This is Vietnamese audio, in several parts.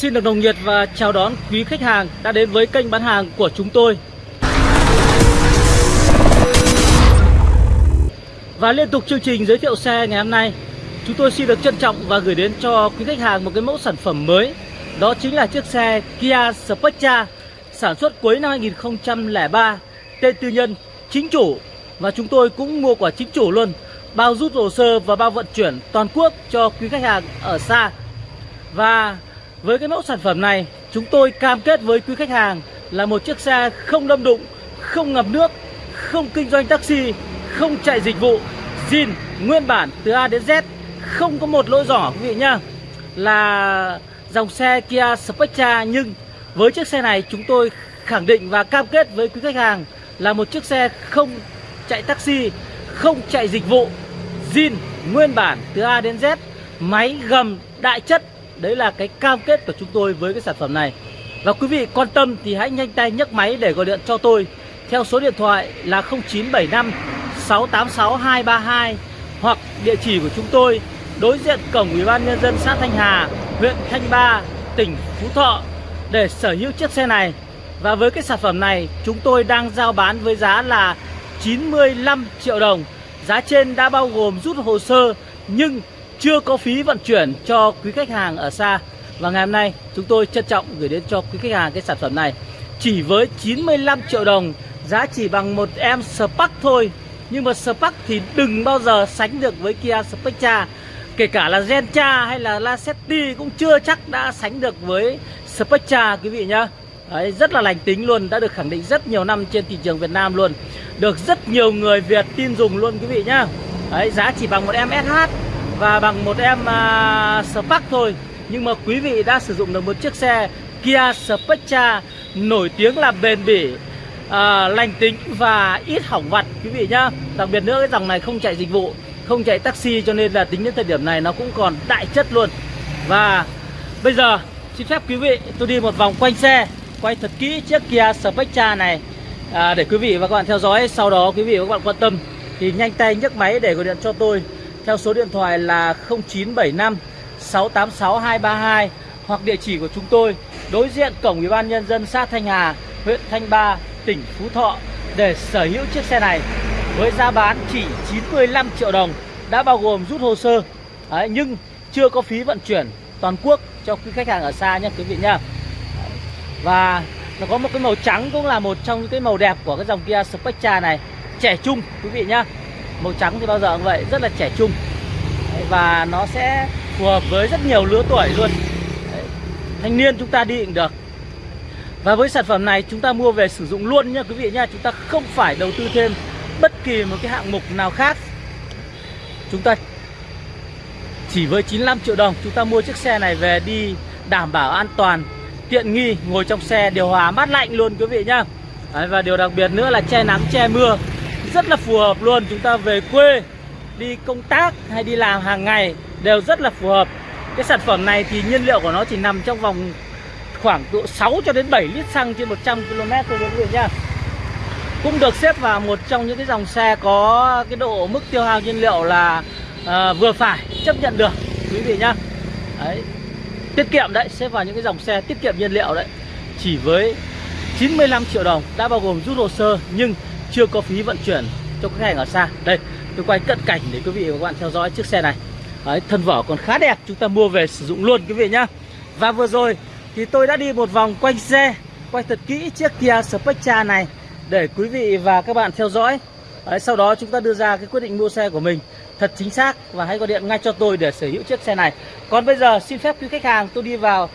Xin được nồng nhiệt và chào đón quý khách hàng đã đến với kênh bán hàng của chúng tôi. Và liên tục chương trình giới thiệu xe ngày hôm nay, chúng tôi xin được trân trọng và gửi đến cho quý khách hàng một cái mẫu sản phẩm mới. Đó chính là chiếc xe Kia Spectra sản xuất cuối năm 2003, tên tư nhân, chính chủ và chúng tôi cũng mua quả chính chủ luôn bao rút hồ sơ và bao vận chuyển toàn quốc cho quý khách hàng ở xa và với cái mẫu sản phẩm này chúng tôi cam kết với quý khách hàng là một chiếc xe không đâm đụng không ngập nước không kinh doanh taxi không chạy dịch vụ zin nguyên bản từ A đến Z không có một lỗi giỏ quý vị nhá là dòng xe Kia Spectra nhưng với chiếc xe này chúng tôi khẳng định và cam kết với quý khách hàng là một chiếc xe không chạy taxi, không chạy dịch vụ, zin nguyên bản từ A đến Z, máy gầm đại chất. Đấy là cái cam kết của chúng tôi với cái sản phẩm này. Và quý vị quan tâm thì hãy nhanh tay nhấc máy để gọi điện cho tôi theo số điện thoại là 0975 686 232 hoặc địa chỉ của chúng tôi đối diện cổng Ủy ban nhân dân xã Thanh Hà, huyện Thanh Ba, tỉnh Phú Thọ để sở hữu chiếc xe này. Và với cái sản phẩm này chúng tôi đang giao bán với giá là 95 triệu đồng. Giá trên đã bao gồm rút hồ sơ nhưng chưa có phí vận chuyển cho quý khách hàng ở xa. Và ngày hôm nay chúng tôi trân trọng gửi đến cho quý khách hàng cái sản phẩm này chỉ với 95 triệu đồng, giá chỉ bằng một em Spark thôi. Nhưng mà Spark thì đừng bao giờ sánh được với Kia Spectra. Kể cả là Gentra hay là Lacetti cũng chưa chắc đã sánh được với Spectra quý vị nhá. Đấy, rất là lành tính luôn, đã được khẳng định rất nhiều năm trên thị trường Việt Nam luôn Được rất nhiều người Việt tin dùng luôn quý vị nhá Đấy, giá chỉ bằng một em SH và bằng một em uh, Spark thôi. Nhưng mà quý vị đã sử dụng được một chiếc xe Kia Spectra nổi tiếng là bền bỉ uh, lành tính và ít hỏng vặt quý vị nhá. Đặc biệt nữa cái dòng này không chạy dịch vụ không chạy taxi cho nên là tính đến thời điểm này nó cũng còn đại chất luôn. Và bây giờ xin phép quý vị tôi đi một vòng quanh xe quay thật kỹ chiếc Kia Spectra này. À, để quý vị và các bạn theo dõi sau đó quý vị và các bạn quan tâm thì nhanh tay nhấc máy để gọi điện cho tôi theo số điện thoại là 0975 686 232 hoặc địa chỉ của chúng tôi đối diện cổng ủy ban nhân dân xã Thanh Hà huyện Thanh Ba tỉnh Phú Thọ để sở hữu chiếc xe này với giá bán chỉ 95 triệu đồng đã bao gồm rút hồ sơ. Đấy, nhưng chưa có phí vận chuyển toàn quốc cho quý khách hàng ở xa nhé quý vị nhá. Và nó có một cái màu trắng cũng là một trong những cái màu đẹp của cái dòng Kia Spectra này Trẻ trung quý vị nhá. Màu trắng thì bao giờ cũng vậy, rất là trẻ trung. Và nó sẽ phù hợp với rất nhiều lứa tuổi luôn. Đấy. Thanh niên chúng ta đi cũng được. Và với sản phẩm này chúng ta mua về sử dụng luôn nha quý vị nha Chúng ta không phải đầu tư thêm bất kỳ một cái hạng mục nào khác. Chúng ta chỉ với 95 triệu đồng chúng ta mua chiếc xe này về đi đảm bảo an toàn tiện nghi ngồi trong xe điều hòa mát lạnh luôn quý vị nhá. Đấy, và điều đặc biệt nữa là che nắng che mưa rất là phù hợp luôn. Chúng ta về quê đi công tác hay đi làm hàng ngày đều rất là phù hợp. Cái sản phẩm này thì nhiên liệu của nó chỉ nằm trong vòng khoảng độ 6 cho đến 7 lít xăng trên 100 km thôi quý vị nhá. Cũng được xếp vào một trong những cái dòng xe có cái độ mức tiêu hao nhiên liệu là à, vừa phải chấp nhận được quý vị nhá. Đấy tiết kiệm đấy xếp vào những cái dòng xe tiết kiệm nhiên liệu đấy. Chỉ với 95 triệu đồng đã bao gồm rút hồ sơ nhưng chưa có phí vận chuyển cho khách hàng ở xa đây tôi quay cận cảnh để quý vị và các bạn theo dõi chiếc xe này đấy, thân vỏ còn khá đẹp chúng ta mua về sử dụng luôn quý vị nhá và vừa rồi thì tôi đã đi một vòng quanh xe quay thật kỹ chiếc Kia Spectra này để quý vị và các bạn theo dõi Đấy, sau đó chúng ta đưa ra cái quyết định mua xe của mình thật chính xác và hãy gọi điện ngay cho tôi để sở hữu chiếc xe này. Còn bây giờ xin phép quý khách hàng tôi đi vào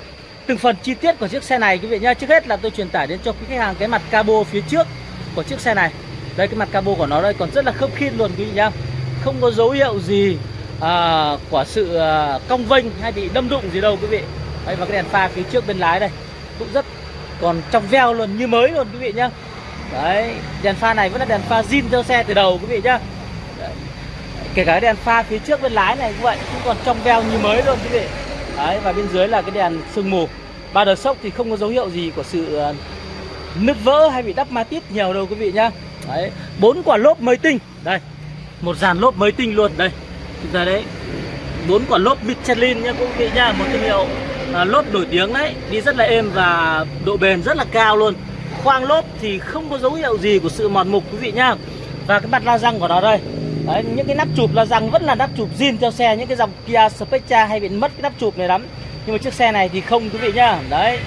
từng phần chi tiết của chiếc xe này quý vị nhá. Trước hết là tôi truyền tải đến cho quý khách hàng cái mặt cabo phía trước của chiếc xe này. Đây cái mặt cabo của nó đây còn rất là khớp khít luôn quý vị nhá. Không có dấu hiệu gì à, của sự à, cong vênh hay bị đâm đụng gì đâu quý vị. Đây và cái đèn pha phía trước bên lái đây cũng rất còn trong veo luôn như mới luôn quý vị nhá. Đấy, đèn pha này vẫn là đèn pha zin theo xe từ đầu quý vị nhá. Đấy. Kể cả đèn pha phía trước bên lái này cũng vậy, cũng còn trong veo như mới luôn quý vị. Đấy, và bên dưới là cái đèn sương mù. Ba đợt sốc thì không có dấu hiệu gì của sự à, nứt vỡ hay bị đắp ma tít nhiều đâu quý vị nhá. Đấy, bốn quả lốp mới tinh. Đây. Một dàn lốp mới tinh luôn đây. Chúng ta đấy. Bốn quả lốp Michelin nhá quý vị nha một thương hiệu à, lốp nổi tiếng đấy đi rất là êm và độ bền rất là cao luôn khoang lốp thì không có dấu hiệu gì của sự mòn mục quý vị nhá và cái mặt la răng của nó đây đấy, những cái nắp chụp la răng vẫn là nắp chụp zin theo xe những cái dòng Kia Spectra hay bị mất cái nắp chụp này lắm nhưng mà chiếc xe này thì không quý vị nhá đấy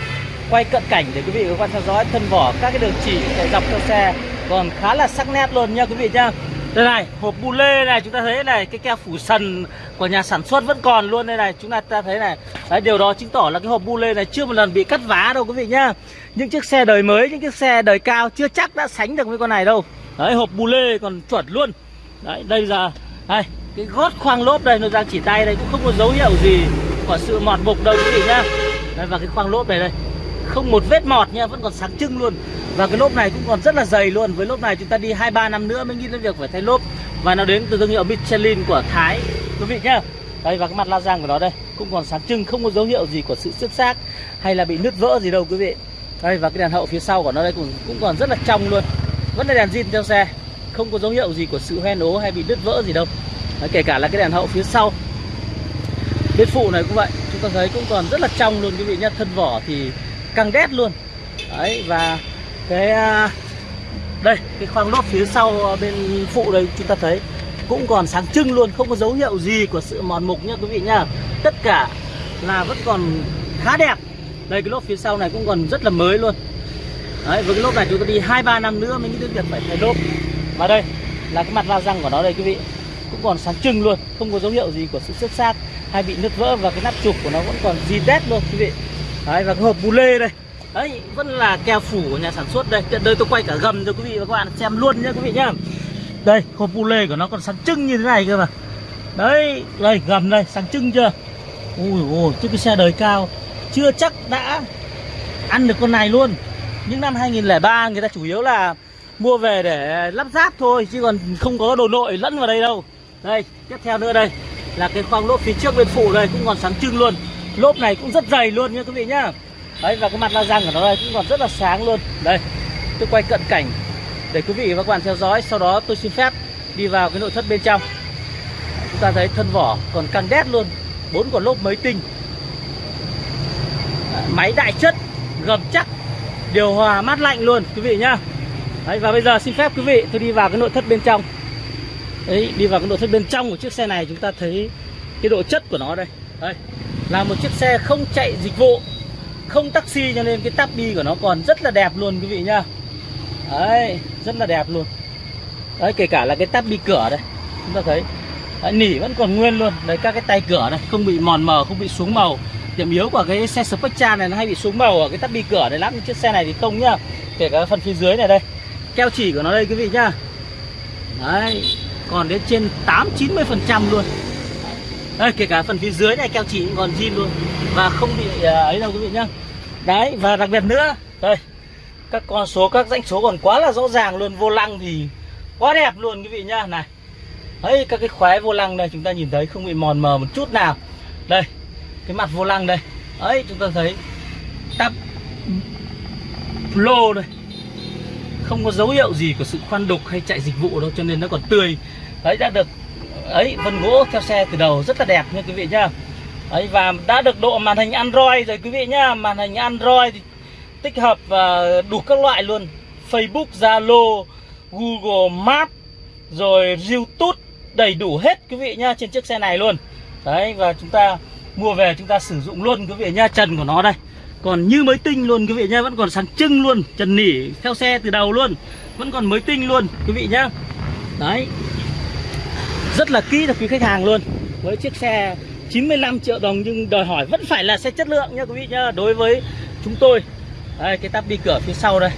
quay cận cảnh để quý vị quan theo dõi thân vỏ các cái đường chỉ dọc theo xe còn khá là sắc nét luôn nha quý vị nhá đây này hộp bu lê này chúng ta thấy này cái keo phủ sần của nhà sản xuất vẫn còn luôn đây này. Chúng ta thấy này đấy, điều đó chứng tỏ là cái hộp bu lê này chưa một lần bị cắt vá đâu quý vị nhá những chiếc xe đời mới những chiếc xe đời cao chưa chắc đã sánh được với con này đâu. Đấy hộp bu lê còn chuẩn luôn. Đấy đây giờ đây cái gót khoang lốp đây nó đang chỉ tay đây cũng không có dấu hiệu gì của sự mọt mục đâu quý vị nhá đây và cái khoang lốp này đây không một vết mọt nha vẫn còn sáng trưng luôn. Và cái lốp này cũng còn rất là dày luôn. Với lốp này chúng ta đi hai ba năm nữa mới nghĩ đến việc phải thay lốp. Và nó đến từ thương hiệu Michelin của Thái. Quý vị nhá. Đây và cái mặt la răng của nó đây cũng còn sáng trưng không có dấu hiệu gì của sự xước xác hay là bị nứt vỡ gì đâu quý vị. Đây và cái đèn hậu phía sau của nó đây cũng cũng còn rất là trong luôn. Vẫn là đèn zin theo xe không có dấu hiệu gì của sự hoen ố hay bị nứt vỡ gì đâu. Đấy, kể cả là cái đèn hậu phía sau. Bên phụ này cũng vậy chúng ta thấy cũng còn rất là trong luôn quý vị nhá. Thân vỏ thì căng đét luôn. Đấy, và cái à, đây, cái khoang lốp phía sau bên phụ đây, chúng ta thấy, cũng còn sáng trưng luôn, không có dấu hiệu gì của sự mòn mục nhá quý vị nhá. Tất cả là vẫn còn khá đẹp. Đây, cái lốp phía sau này cũng còn rất là mới luôn. Đấy, với cái lốp này chúng ta đi hai, ba năm nữa mới nghĩ đến việc phải thay lốp. Và đây là cái mặt la răng của nó đây quý vị. Cũng còn sáng trưng luôn, không có dấu hiệu gì của sự xước xác hay bị nứt vỡ và cái nắp chụp của nó vẫn còn gì tét luôn quý vị đấy, và cái hộp bù lê đây. Đấy, vẫn là keo phủ của nhà sản xuất đây. Tiện đây tôi quay cả gầm cho quý vị và các bạn xem luôn nhé quý vị nhá. Đây, hộp bù lê của nó còn sáng trưng như thế này cơ mà. Đấy, đây, gầm đây, sáng trưng chưa? Ui ôi chứ cái xe đời cao, chưa chắc đã ăn được con này luôn. Những năm 2003 người ta chủ yếu là mua về để lắp ráp thôi, chứ còn không có đồ nội lẫn vào đây đâu. Đây, tiếp theo nữa đây, là cái khoang lốp phía trước bên phụ đây, cũng còn sáng trưng luôn lốp này cũng rất dày luôn nha quý vị nhá. Đấy, và cái mặt la răng của nó đây cũng còn rất là sáng luôn. Đây, tôi quay cận cảnh để quý vị và các bạn theo dõi. Sau đó tôi xin phép đi vào cái nội thất bên trong. Chúng ta thấy thân vỏ còn căng đét luôn. Bốn quả lốp mới tinh. Máy đại chất, gầm chắc, điều hòa mát lạnh luôn quý vị nhá. Đấy, và bây giờ xin phép quý vị, tôi đi vào cái nội thất bên trong. Đấy, đi vào cái nội thất bên trong của chiếc xe này chúng ta thấy cái độ chất của nó đây. Đây là một chiếc xe không chạy dịch vụ không taxi cho nên cái tắp bi của nó còn rất là đẹp luôn quý vị nhá. Đấy rất là đẹp luôn. Đấy kể cả là cái tắp bi cửa đây chúng ta thấy. Đấy, nỉ vẫn còn nguyên luôn. Đấy các cái tay cửa này không bị mòn mờ không bị xuống màu. Điểm yếu của cái xe Spectra này nó hay bị xuống màu ở cái tắp bi cửa này lắm. Chiếc xe này thì không nhá. Kể cả phần phía dưới này đây. Keo chỉ của nó đây quý vị nhá. Đấy còn đến trên 8 90 phần trăm luôn đây kể cả phần phía dưới này keo chỉ còn zin luôn. Và không bị à, ấy đâu quý vị nhá. Đấy, và đặc biệt nữa đây các con số, các danh số còn quá là rõ ràng luôn. Vô lăng thì quá đẹp luôn quý vị nhá. Này đấy các cái khóe vô lăng này chúng ta nhìn thấy không bị mòn mờ một chút nào. Đây, cái mặt vô lăng đây. Ấy, chúng ta thấy tắp lô đây. Không có dấu hiệu gì của sự khoan đục hay chạy dịch vụ đâu, cho nên nó còn tươi. Đấy, đã được ấy, vân gỗ theo xe từ đầu rất là đẹp nha quý vị nhá. Ấy, và đã được độ màn hình Android rồi quý vị nhá. Màn hình Android thì tích hợp và đủ các loại luôn. Facebook, Zalo, Google Maps, rồi YouTube, đầy đủ hết quý vị nhá trên chiếc xe này luôn. Đấy, và chúng ta mua về, chúng ta sử dụng luôn quý vị nhá trần của nó đây. Còn như mới tinh luôn quý vị nhá, vẫn còn sáng trưng luôn trần nỉ theo xe từ đầu luôn, vẫn còn mới tinh luôn quý vị nhá. Đấy rất là kỹ cho quý khách hàng luôn. Với chiếc xe 95 triệu đồng nhưng đòi hỏi vẫn phải là xe chất lượng nha quý vị nhá, đối với chúng tôi. Đây, cái tắp đi cửa phía sau đây.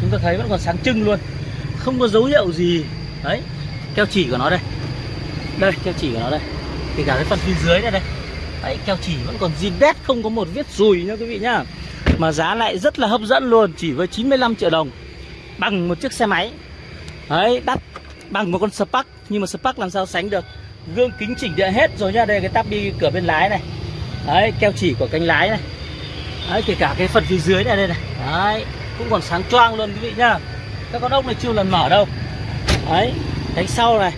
Chúng ta thấy vẫn còn sáng trưng luôn. Không có dấu hiệu gì. Đấy, keo chỉ của nó đây. Đây, keo chỉ của nó đây. Thì cả cái phần phía dưới này đây. Đấy, keo chỉ vẫn còn zin đét, không có một vết rùi nha quý vị nhá. Mà giá lại rất là hấp dẫn luôn, chỉ với 95 triệu đồng. Bằng một chiếc xe máy. Đấy, đắt. Bằng một con Spark nhưng mà Spark làm sao sánh được? Gương kính chỉnh điện hết rồi nha, đây cái tắp đi cửa bên lái này. Đấy, keo chỉ của cánh lái này. Đấy, kể cả cái phần phía dưới này đây này. Đấy, cũng còn sáng choang luôn quý vị nhá. Các con ốc này chưa lần mở đâu. Đấy, cánh sau này.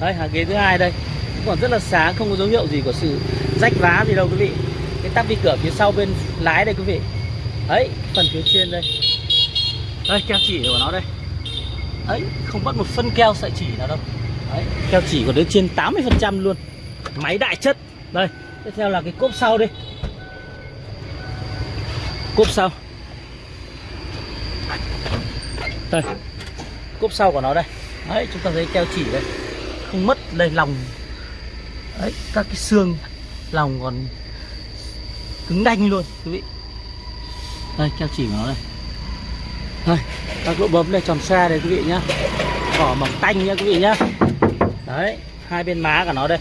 Đấy, hàng ghế thứ hai đây. Cũng còn rất là sáng, không có dấu hiệu gì của sự rách vá gì đâu quý vị. Cái tắp đi cửa phía sau bên lái đây quý vị. Đấy, phần phía trên đây. Đây, keo chỉ của nó đây. Đấy, không mất một phân keo sợi chỉ nào đâu đấy, keo chỉ còn đến trên 80 phần trăm luôn. Máy đại chất. Đây, tiếp theo là cái cốp sau đây cốp sau. Đây, cốp sau của nó đây. Đấy, chúng ta thấy keo chỉ đây. Không mất đây, lòng. Đấy, các cái xương lòng còn cứng đanh luôn, quý vị. Đây, keo chỉ của nó đây. Đây, các lỗ bấm đây, tròn xe đây, quý vị nhá. Vỏ mỏng tanh nhá, quý vị nhá đấy hai bên má của nó đây.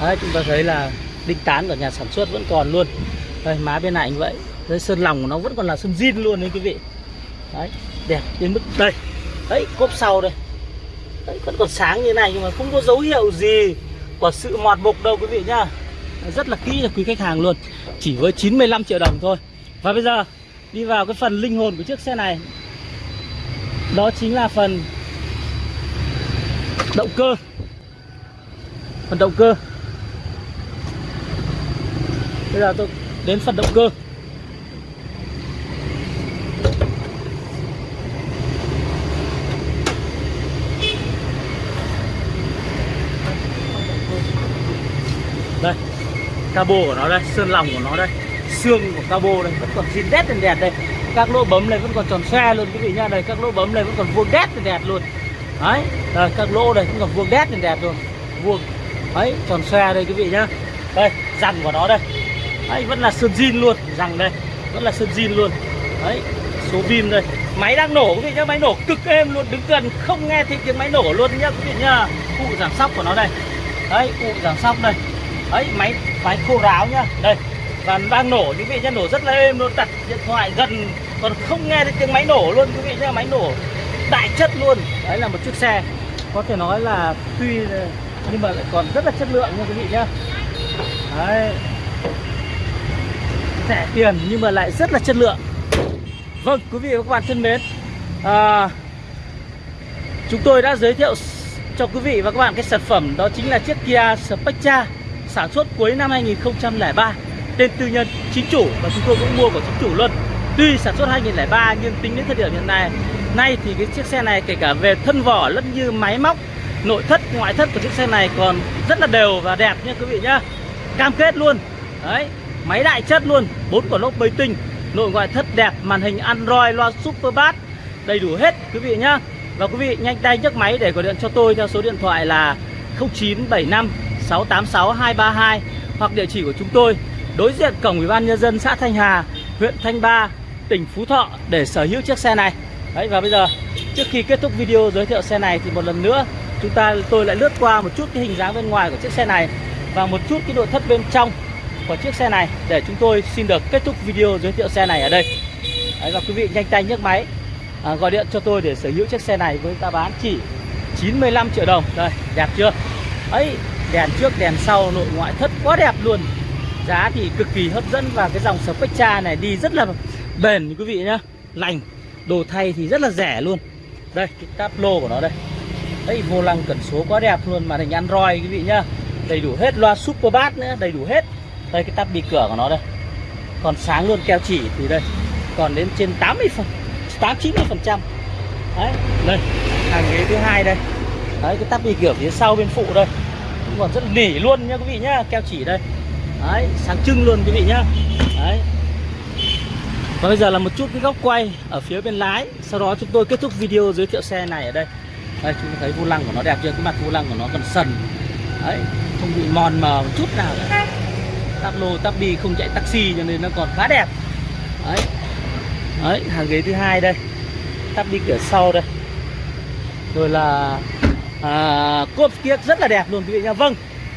Đấy chúng ta thấy là đinh tán của nhà sản xuất vẫn còn luôn. Đây má bên này như vậy. Đây sơn lòng của nó vẫn còn là sơn zin luôn đấy quý vị. Đấy đẹp đến mức đây. Đấy cốp sau đây. Đấy, vẫn còn sáng như này nhưng mà không có dấu hiệu gì của sự mọt mục đâu quý vị nhá. Rất là kỹ cho quý khách hàng luôn. Chỉ với 95 triệu đồng thôi. Và bây giờ đi vào cái phần linh hồn của chiếc xe này. Đó chính là phần động cơ phần động cơ. Bây giờ tôi đến phần động cơ. Đây, cabo của nó đây, sơn lòng của nó đây, xương của cabo đây. Vẫn còn zin đét đèn đẹp đây. Các lỗ bấm này vẫn còn tròn xe luôn quý vị nhá đây, các lỗ bấm này vẫn còn vuông đét đèn đẹp luôn. Đấy, đây, các lỗ đây vẫn còn vuông đét đèn đẹp luôn. Vuông đấy, tròn xe đây quý vị nhá. Đây răng của nó đây. Đấy, vẫn là sơn zin luôn, răng đây. Vẫn là sơn zin luôn. Đấy, số vim đây. Máy đang nổ quý vị nhá, máy nổ cực êm luôn, đứng gần, không nghe thấy tiếng máy nổ luôn nhá quý vị nhá. Cụ giảm sóc của nó đây. Đấy, cụ giảm sóc đây. Đấy, máy máy khô ráo nhá. Đây, và đang nổ quý vị nhá, nổ rất là êm luôn, đặt điện thoại gần, còn không nghe thấy tiếng máy nổ luôn quý vị nhá. Máy nổ đại chất luôn. Đấy là một chiếc xe. Có thể nói là tuy nhưng mà lại còn rất là chất lượng nha quý vị nhá. Đấy. Rẻ tiền nhưng mà lại rất là chất lượng. Vâng quý vị và các bạn thân mến à, chúng tôi đã giới thiệu cho quý vị và các bạn cái sản phẩm đó chính là chiếc Kia Spectra sản xuất cuối năm 2003 tên tư nhân chính chủ và chúng tôi cũng mua của chính chủ luôn. Tuy sản xuất 2003 nhưng tính đến thời điểm hiện nay nay thì cái chiếc xe này kể cả về thân vỏ lẫn như máy móc nội thất ngoại thất của chiếc xe này còn rất là đều và đẹp nha quý vị nhá. Cam kết luôn. Đấy máy đại chất luôn bốn quả lốp bầy tinh nội ngoại thất đẹp màn hình android loa super bass đầy đủ hết quý vị nhá. Và quý vị nhanh tay nhấc máy để gọi điện cho tôi theo số điện thoại là 0975 686 232 hoặc địa chỉ của chúng tôi đối diện cổng ủy ban nhân dân xã Thanh Hà, huyện Thanh Ba, tỉnh Phú Thọ để sở hữu chiếc xe này. Đấy và bây giờ trước khi kết thúc video giới thiệu xe này thì một lần nữa chúng ta tôi lại lướt qua một chút cái hình dáng bên ngoài của chiếc xe này và một chút cái nội thất bên trong của chiếc xe này để chúng tôi xin được kết thúc video giới thiệu xe này ở đây. Đấy, và quý vị nhanh tay nhấc máy à, gọi điện cho tôi để sở hữu chiếc xe này với giá bán chỉ 95 triệu đồng. Đây, đẹp chưa? Ấy, đèn trước đèn sau nội ngoại thất quá đẹp luôn giá thì cực kỳ hấp dẫn và cái dòng Spectra này đi rất là bền quý vị nhá lành đồ thay thì rất là rẻ luôn đây cái táp lô của nó đây đấy vô lăng cẩn số quá đẹp luôn màn hình Android, quý vị nhá. Đầy đủ hết loa super bass nữa, đầy đủ hết. Đây, cái tắp bi cửa của nó đây. Còn sáng luôn, keo chỉ thì đây. Còn đến trên 80 phần 8 90 phần trăm. Đấy, đây, hàng ghế thứ hai đây. Đấy, cái tắp bi cửa phía sau bên phụ đây. Cũng còn rất nỉ luôn nha quý vị nhá, keo chỉ đây. Đấy, sáng trưng luôn, quý vị nhá. Đấy. Và bây giờ là một chút cái góc quay ở phía bên lái. Sau đó chúng tôi kết thúc video giới thiệu xe này ở đây đây chúng ta thấy vô lăng của nó đẹp chưa? Cái mặt vô lăng của nó còn sần. Đấy không bị mòn mờ một chút nào cả. Tắp lô tắp đi không chạy taxi cho nên nó còn khá đẹp. Đấy. Đấy hàng ghế thứ hai đây. Tắp đi cửa sau đây. Rồi là à, cốp kiếc rất là đẹp luôn quý vị nha vâng.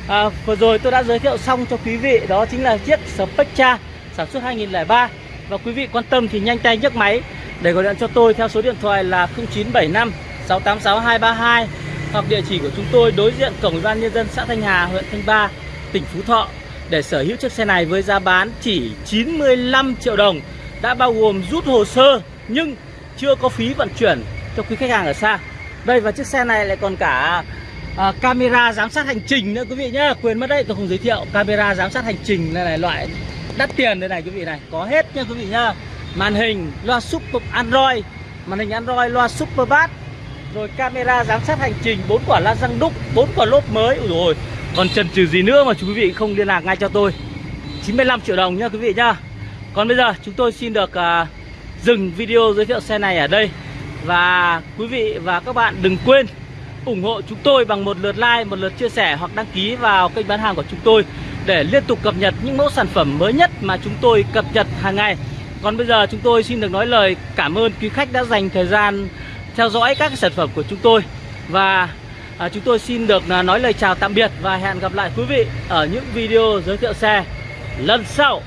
À, vừa rồi tôi đã giới thiệu xong cho quý vị. Đó chính là chiếc Spectra sản xuất 2003 và quý vị quan tâm thì nhanh tay nhấc máy để gọi điện cho tôi theo số điện thoại là 0975 686 232 hoặc địa chỉ của chúng tôi đối diện cổng ủy ban nhân dân xã Thanh Hà, huyện Thanh Ba, tỉnh Phú Thọ. Để sở hữu chiếc xe này với giá bán chỉ 95 triệu đồng đã bao gồm rút hồ sơ nhưng chưa có phí vận chuyển cho quý khách hàng ở xa. Đây và chiếc xe này lại còn cả à, camera giám sát hành trình nữa quý vị nhá. Quên mất đấy tôi không giới thiệu. Camera giám sát hành trình này là loại đắt tiền đây này quý vị này có hết nha quý vị nhá. Màn hình loa super android màn hình android loa super bass rồi camera giám sát hành trình bốn quả la răng đúc bốn quả lốp mới. Ui rồi còn chần chừ gì nữa mà quý vị không liên lạc ngay cho tôi. 95 triệu đồng nha quý vị nhá. Còn bây giờ chúng tôi xin được uh, dừng video giới thiệu xe này ở đây. Và quý vị và các bạn đừng quên ủng hộ chúng tôi bằng một lượt like, một lượt chia sẻ hoặc đăng ký vào kênh bán hàng của chúng tôi để liên tục cập nhật những mẫu sản phẩm mới nhất mà chúng tôi cập nhật hàng ngày. Còn bây giờ chúng tôi xin được nói lời cảm ơn quý khách đã dành thời gian theo dõi các sản phẩm của chúng tôi và à, chúng tôi xin được à, nói lời chào tạm biệt và hẹn gặp lại quý vị ở những video giới thiệu xe lần sau.